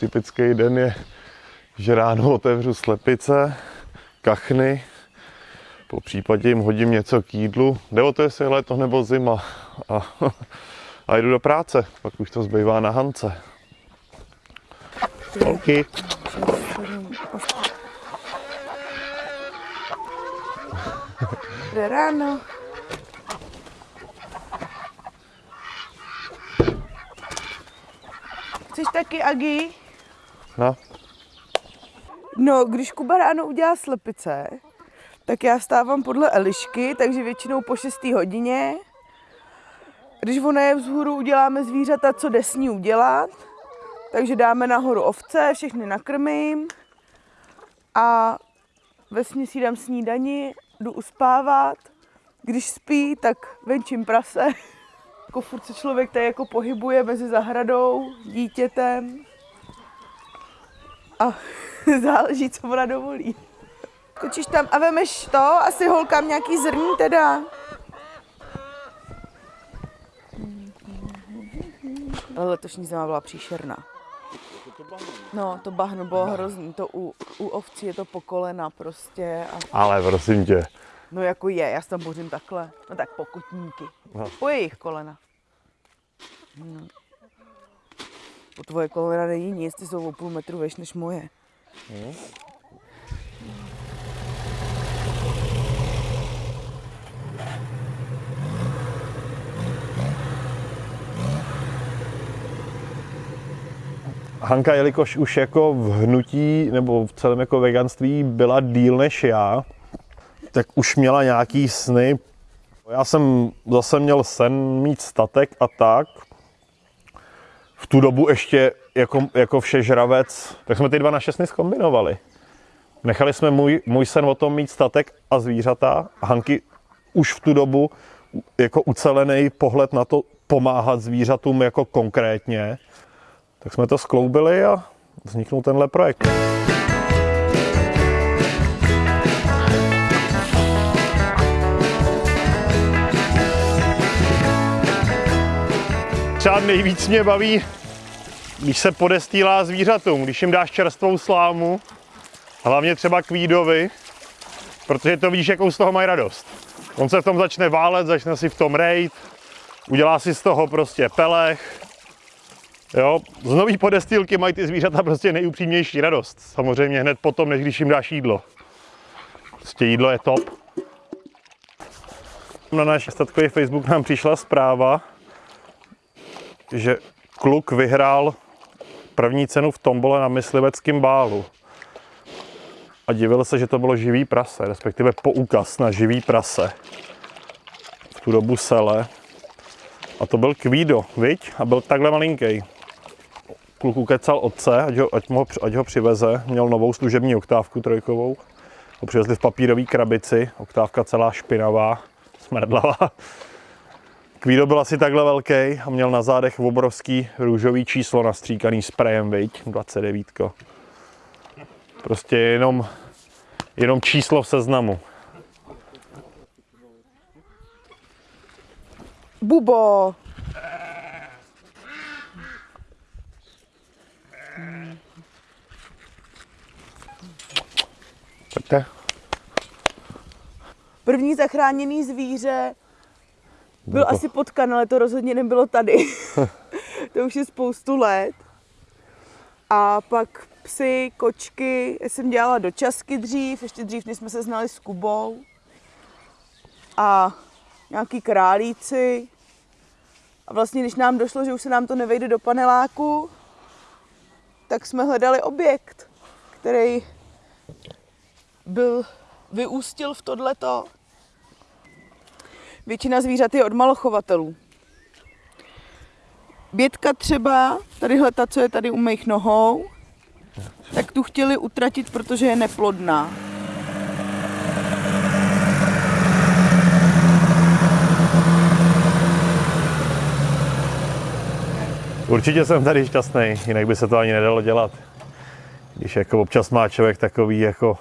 Typický den je, že ráno otevřu slepice, kachny, po případě jim hodím něco k jídlu. Jde o to, jestli je léto nebo zima. A, a jdu do práce, pak už to zbývá na Hance. OK. Dobré ráno. Chceš taky Agi? No, No, když Kuba ráno udělá slepice, tak já vstávám podle Elišky, takže většinou po 6. hodině. Když ona je vzhůru, uděláme zvířata, co jde s ní udělat. Takže dáme nahoru ovce, všechny nakrmím. A ve směsi dám snídani, jdu uspávat. Když spí, tak venčím prase. Jako furt se člověk tady jako pohybuje mezi zahradou, dítětem. A záleží, co ona dovolí. Kočíš tam a vemeš to, asi holkám nějaký zrní teda. Ale letošní zima byla příšerná. No, to bahno bylo hrozný, to u, u ovcí je to po kolena prostě. A, ale prosím tě, no jako je, já se tam bořím takhle. No tak pokutníky. No. Po jejich kolena. No. Po tvoje kolena není nic, ty jsou o půl metru veš než moje. Hanka, jelikož už jako v hnutí nebo v celém jako veganství byla díl než já, tak už měla nějaký sny. Já jsem zase měl sen mít statek a tak. V tu dobu ještě jako, jako všežravec, tak jsme ty dva naše sny zkombinovali. Nechali jsme můj, můj sen o tom mít statek a zvířata. Hanky už v tu dobu jako ucelený pohled na to pomáhat zvířatům jako konkrétně. Tak jsme to skloubili a vzniknul tenhle projekt. Třeba nejvíc mě baví, když se podestýlá zvířatům, když jim dáš čerstvou slámu, hlavně třeba kvídovi, protože to víš, jakou z toho mají radost. On se v tom začne válet, začne si v tom rejt, udělá si z toho prostě pelech, Jo, z nový podestýlky mají ty zvířata prostě nejupřímnější radost. Samozřejmě hned potom, než když jim dáš jídlo. Prostě jídlo je top. Na náš statkový Facebook nám přišla zpráva, že kluk vyhrál první cenu v tombole na mysliveckém bálu. A divil se, že to bylo živý prase, respektive poukaz na živý prase. V tu dobu sele. A to byl Kvído, viď? A byl takhle malinký kluk ukecal otce, ať ho, ať, mu, ho- ať ho přiveze. Měl novou služební oktávku trojkovou. Ho přivezli v papírové krabici, oktávka celá špinavá, smrdlavá. Kvído byl asi takhle velký a měl na zádech obrovský růžový číslo nastříkaný sprejem, viď, 29. Prostě jenom, jenom číslo v seznamu. Bubo! Pojďte. První zachráněný zvíře byl asi potkan, ale to rozhodně nebylo tady. to už je spoustu let. A pak psy, kočky, já jsem dělala dočasky dřív, ještě dřív, než jsme se znali s Kubou. A nějaký králíci. A vlastně, když nám došlo, že už se nám to nevejde do paneláku, tak jsme hledali objekt, který byl, vyústil v tohleto. Většina zvířat je od malochovatelů. Bětka třeba, tadyhle ta, co je tady u mých nohou, tak tu chtěli utratit, protože je neplodná. Určitě jsem tady šťastný, jinak by se to ani nedalo dělat. Když jako občas má člověk takový jako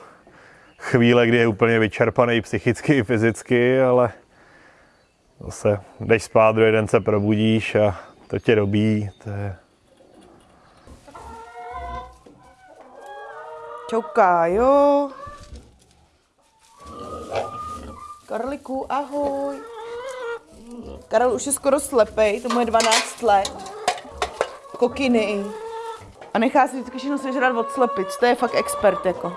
chvíle, kdy je úplně vyčerpaný psychicky i fyzicky, ale zase jdeš spát, druhý den se probudíš a to tě dobí. To je... Čau, Kájo. Karliku, ahoj. Karel už je skoro slepej, tomu je 12 let. Kokiny. A nechá si vždycky všechno sežrat od slepic, to je fakt expert jako.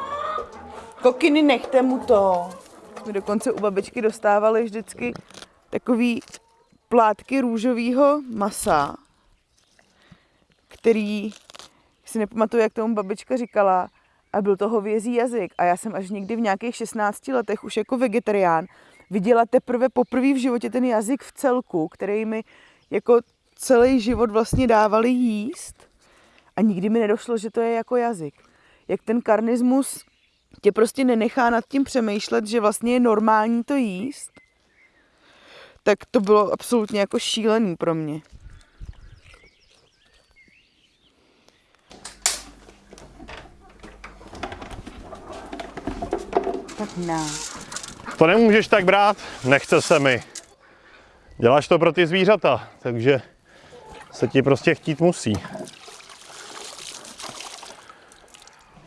Kokiny, nechte mu to. My dokonce u babičky dostávali vždycky takový plátky růžového masa, který si nepamatuju, jak tomu babička říkala, a byl to hovězí jazyk. A já jsem až někdy v nějakých 16 letech už jako vegetarián viděla teprve poprvé v životě ten jazyk v celku, který mi jako celý život vlastně dávali jíst. A nikdy mi nedošlo, že to je jako jazyk. Jak ten karnismus tě prostě nenechá nad tím přemýšlet, že vlastně je normální to jíst, tak to bylo absolutně jako šílený pro mě. Tak na. To nemůžeš tak brát, nechce se mi. Děláš to pro ty zvířata, takže se ti prostě chtít musí.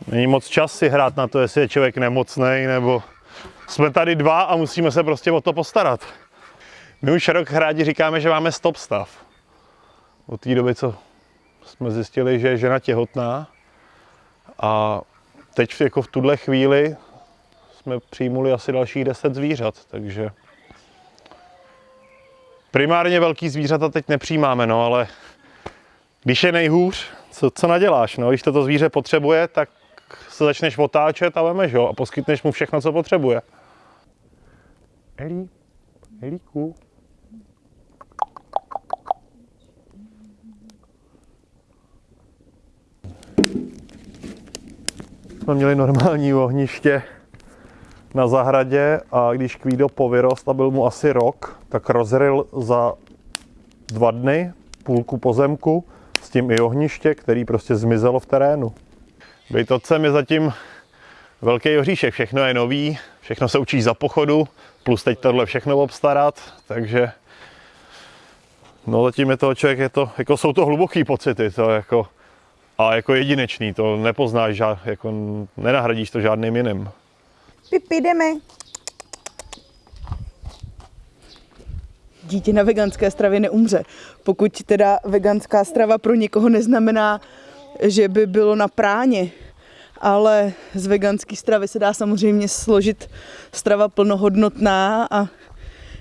Není moc čas si hrát na to, jestli je člověk nemocný, nebo jsme tady dva a musíme se prostě o to postarat. My už rok rádi říkáme, že máme stop stav. Od té doby, co jsme zjistili, že je žena těhotná a teď jako v tuhle chvíli jsme přijmuli asi dalších 10 zvířat, takže primárně velký zvířata teď nepřijímáme, no ale když je nejhůř, co, co naděláš, no, když toto zvíře potřebuje, tak se začneš otáčet a vemeš ho a poskytneš mu všechno, co potřebuje. Elí, Elíku. Jsme měli normální ohniště na zahradě a když Kvído povyrost a byl mu asi rok, tak rozryl za dva dny půlku pozemku s tím i ohniště, který prostě zmizelo v terénu. Být otcem je zatím velký oříšek, všechno je nový, všechno se učí za pochodu, plus teď tohle všechno obstarat, takže no zatím je to člověk, je to, jako jsou to hluboký pocity, to jako, a jako jedinečný, to nepoznáš, jako nenahradíš to žádným jiným. Pipi, jdeme. Dítě na veganské stravě neumře. Pokud teda veganská strava pro někoho neznamená, že by bylo na práně, ale z veganské stravy se dá samozřejmě složit strava plnohodnotná a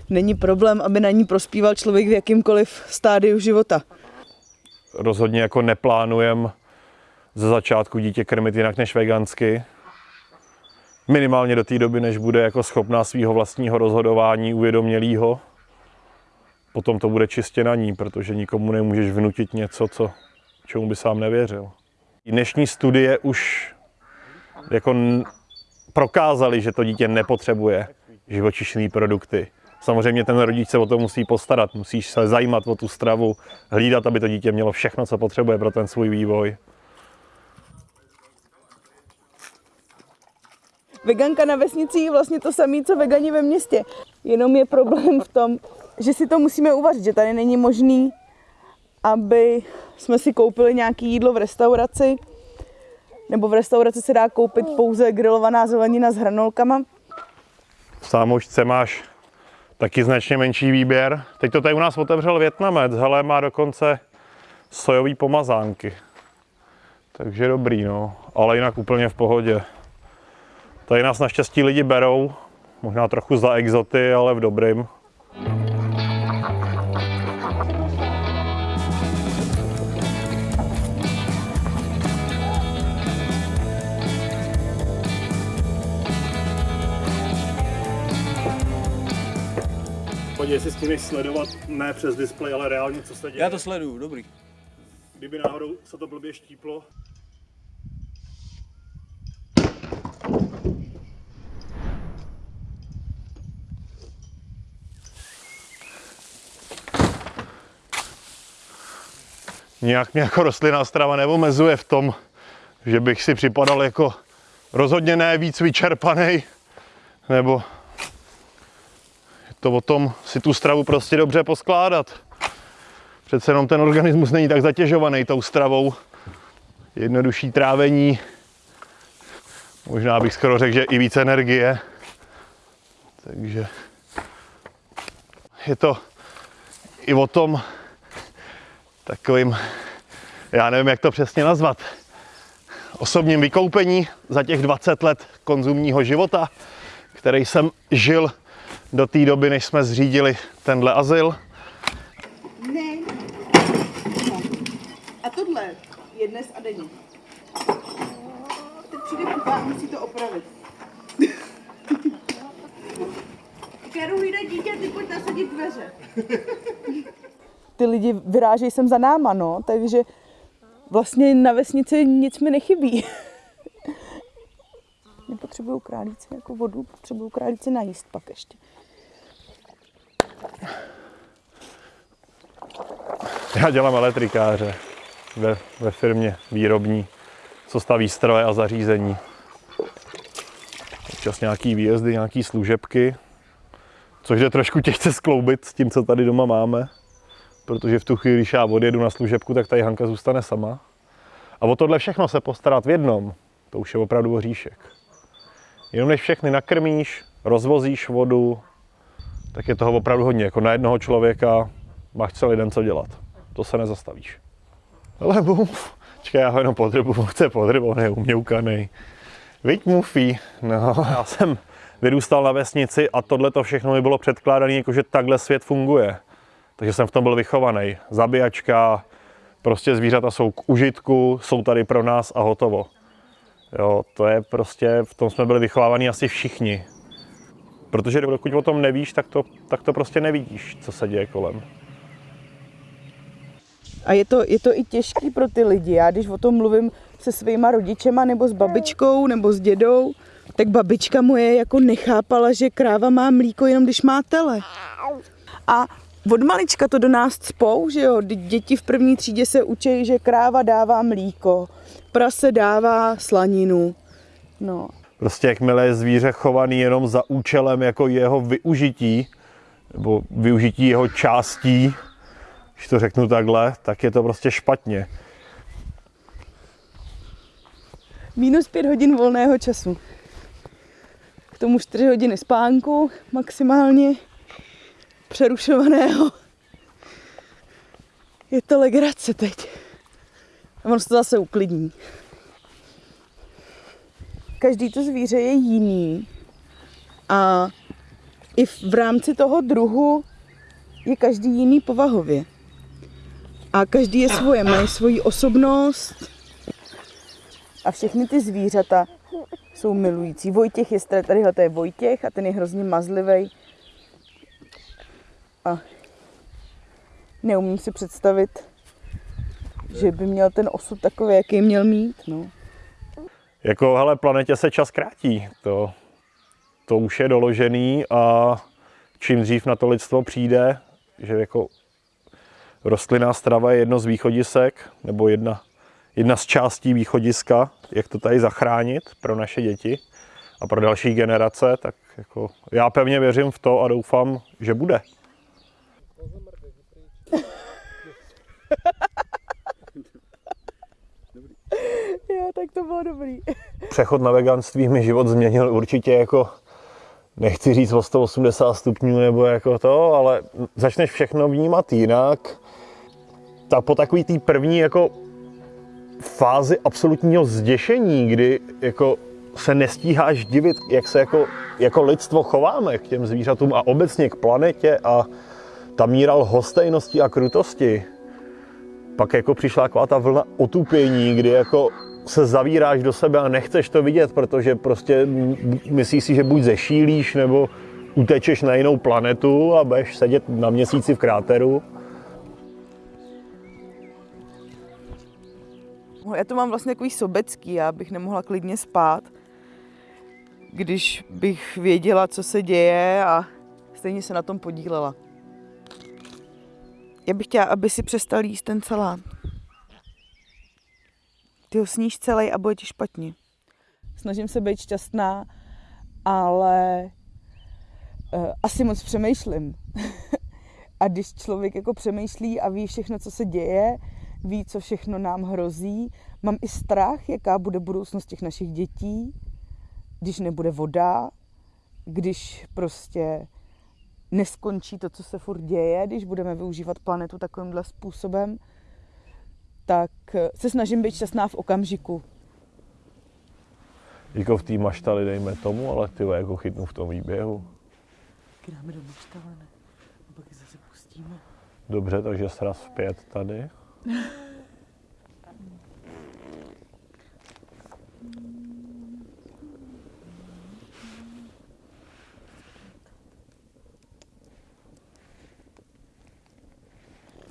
není problém, aby na ní prospíval člověk v jakýmkoliv stádiu života. Rozhodně jako neplánujem ze začátku dítě krmit jinak než vegansky. Minimálně do té doby, než bude jako schopná svého vlastního rozhodování uvědomělého. Potom to bude čistě na ní, protože nikomu nemůžeš vnutit něco, co, čemu by sám nevěřil. Dnešní studie už jako prokázali, že to dítě nepotřebuje živočišné produkty. Samozřejmě ten rodič se o to musí postarat, musíš se zajímat o tu stravu, hlídat, aby to dítě mělo všechno, co potřebuje pro ten svůj vývoj. Veganka na vesnici je vlastně to samé, co vegani ve městě. Jenom je problém v tom, že si to musíme uvařit, že tady není možný, aby jsme si koupili nějaké jídlo v restauraci, nebo v restauraci se dá koupit pouze grilovaná zelenina s hranolkama. V sámošce máš taky značně menší výběr. Teď to tady u nás otevřel Větnamec, hele, má dokonce sojový pomazánky. Takže dobrý, no. Ale jinak úplně v pohodě. Tady nás naštěstí lidi berou, možná trochu za exoty, ale v dobrým. Podívej si s tím sledovat ne přes displej, ale reálně, co se děje. Já to sleduju, dobrý. Kdyby náhodou se to blbě štíplo. Nějak mě jako rostlinná strava neomezuje v tom, že bych si připadal jako rozhodně ne víc vyčerpaný, nebo je to o tom si tu stravu prostě dobře poskládat. Přece jenom ten organismus není tak zatěžovaný tou stravou. Jednodušší trávení, Možná bych skoro řekl, že i víc energie. Takže je to i o tom takovým, já nevím, jak to přesně nazvat, osobním vykoupení za těch 20 let konzumního života, který jsem žil do té doby, než jsme zřídili tenhle azyl. Ne. A tohle je dnes a denně. Teď přijde kupa a musí to opravit. Hlídá dítě ty pojď nasadit dveře. Ty lidi vyrážejí sem za náma, no, takže vlastně na vesnici nic mi nechybí. Nepotřebuju králíci jako vodu, potřebuju králíci najíst pak ještě. Já dělám elektrikáře ve, ve firmě výrobní, co staví stroje a zařízení. Občas nějaký výjezdy, nějaký služebky, což je trošku těžce skloubit s tím, co tady doma máme, protože v tu chvíli, když já odjedu na služebku, tak tady Hanka zůstane sama. A o tohle všechno se postarat v jednom, to už je opravdu hříšek. Jenom než všechny nakrmíš, rozvozíš vodu, tak je toho opravdu hodně. Jako na jednoho člověka máš celý den co dělat. To se nezastavíš. Ale buf, čekaj, já ho jenom podrybu, chce podrybu, on je uměukaný. Viď Mufi, no, já jsem vyrůstal na vesnici a tohle to všechno mi bylo předkládané, jako že takhle svět funguje. Takže jsem v tom byl vychovaný. Zabíjačka, prostě zvířata jsou k užitku, jsou tady pro nás a hotovo. Jo, to je prostě, v tom jsme byli vychovávaní asi všichni. Protože dokud o tom nevíš, tak to, tak to prostě nevidíš, co se děje kolem. A je to, je to i těžký pro ty lidi. Já když o tom mluvím se svýma rodičema, nebo s babičkou, nebo s dědou, tak babička moje jako nechápala, že kráva má mlíko jenom když má tele. A od malička to do nás cpou, že jo, děti v první třídě se učí, že kráva dává mlíko, prase dává slaninu. No. Prostě jakmile je zvíře chovaný jenom za účelem jako jeho využití, nebo využití jeho částí, když to řeknu takhle, tak je to prostě špatně. Minus pět hodin volného času. K tomu čtyři hodiny spánku maximálně přerušovaného. Je to legrace teď. A ono se to zase uklidní. Každý to zvíře je jiný. A i v rámci toho druhu je každý jiný povahově. A každý je svoje, mají svoji osobnost. A všechny ty zvířata jsou milující. Vojtěch je, tadyhle to je Vojtěch a ten je hrozně mazlivý. A neumím si představit, že by měl ten osud takový, jaký měl mít. No. Jako, hele, planetě se čas krátí. To, to už je doložený a čím dřív na to lidstvo přijde, že jako rostlinná strava je jedno z východisek, nebo jedna, jedna z částí východiska, jak to tady zachránit pro naše děti a pro další generace, tak jako já pevně věřím v to a doufám, že bude. jo, tak to bylo dobrý. Přechod na veganství mi život změnil určitě jako, nechci říct o 180 stupňů nebo jako to, ale začneš všechno vnímat jinak. Tak po takový té první jako fázi absolutního zděšení, kdy jako se nestíháš divit, jak se jako, jako lidstvo chováme k těm zvířatům a obecně k planetě a ta míra lhostejnosti a krutosti. Pak jako přišla taková ta vlna otupění, kdy jako se zavíráš do sebe a nechceš to vidět, protože prostě myslíš si, že buď zešílíš, nebo utečeš na jinou planetu a budeš sedět na měsíci v kráteru. Já to mám vlastně takový sobecký, já bych nemohla klidně spát, když bych věděla, co se děje a stejně se na tom podílela. Já bych chtěla, aby si přestal jíst ten salát. Ty ho sníš celý a bude ti špatně. Snažím se být šťastná, ale uh, asi moc přemýšlím. a když člověk jako přemýšlí a ví všechno, co se děje, ví, co všechno nám hrozí, mám i strach, jaká bude budoucnost těch našich dětí, když nebude voda, když prostě neskončí to, co se furt děje, když budeme využívat planetu takovýmhle způsobem, tak eh, se snažím být šťastná v okamžiku. Jako v té maštali dejme tomu, ale ty jako chytnu v tom výběhu. Dáme do maštale, ne? A pak zase pustíme. Dobře, takže sraz zpět tady.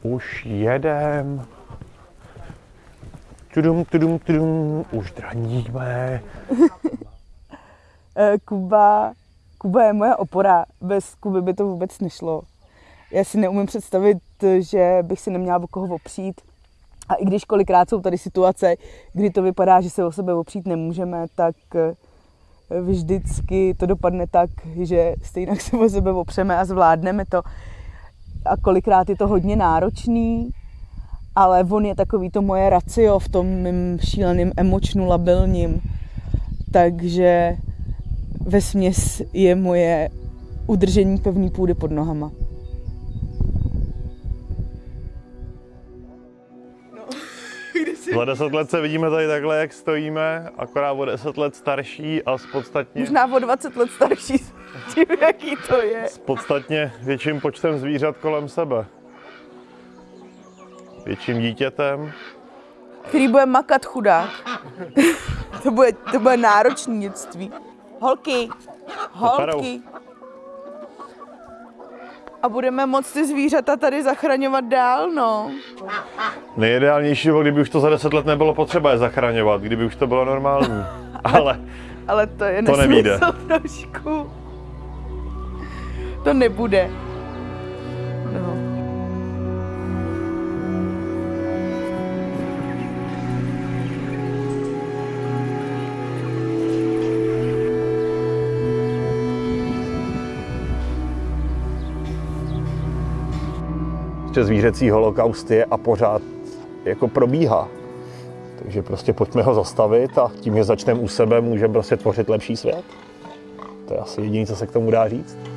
Už jedem. Tudum, tudum, tudum, už draníme. Eh, Kuba, Kuba je moje opora. Bez Kuby by to vůbec nešlo. Já si neumím představit, že bych si neměla o koho opřít. A i když kolikrát jsou tady situace, kdy to vypadá, že se o sebe opřít nemůžeme, tak eh, vždycky to dopadne tak, že stejně se o sebe opřeme a zvládneme to. A kolikrát je to hodně náročný, ale on je takový to moje racio v tom mým šíleným emočnu labilním. Takže ve směs je moje udržení pevný půdy pod nohama. Za deset let se vidíme tady takhle, jak stojíme, akorát o deset let starší a s podstatně, Možná o 20 let starší tím, jaký to je. s podstatně větším počtem zvířat kolem sebe. Větším dítětem. Který bude makat chudák. to, bude, to bude náročný dětství. Holky, holky. A budeme moc ty zvířata tady zachraňovat dál, no. Nejideálnější bylo, kdyby už to za deset let nebylo potřeba je zachraňovat, kdyby už to bylo normální. Ale Ale to je To nevíde. trošku. To nebude. No. zvířecí holokaust je a pořád jako probíhá. Takže prostě pojďme ho zastavit a tím, že začneme u sebe, můžeme prostě tvořit lepší svět. To je asi jediné, co se k tomu dá říct.